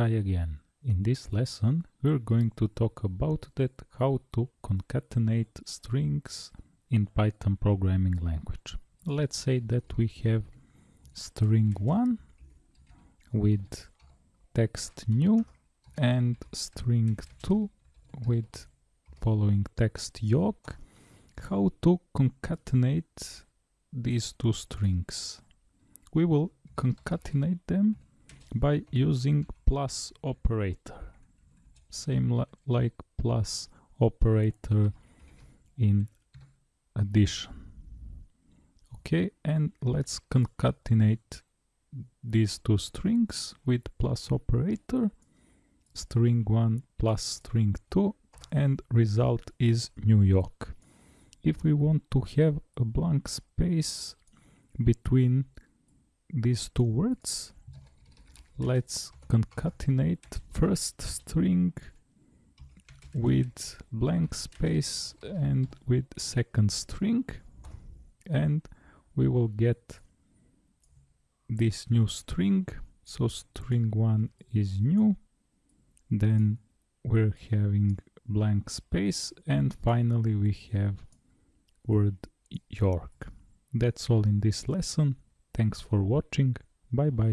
Hi again. In this lesson we're going to talk about that how to concatenate strings in Python programming language. Let's say that we have string 1 with text new and string 2 with following text York. How to concatenate these two strings? We will concatenate them by using plus operator. Same li like plus operator in addition. Okay and let's concatenate these two strings with plus operator. String 1 plus string 2 and result is New York. If we want to have a blank space between these two words let's concatenate first string with blank space and with second string and we will get this new string so string 1 is new then we're having blank space and finally we have word York. That's all in this lesson. Thanks for watching. Bye bye.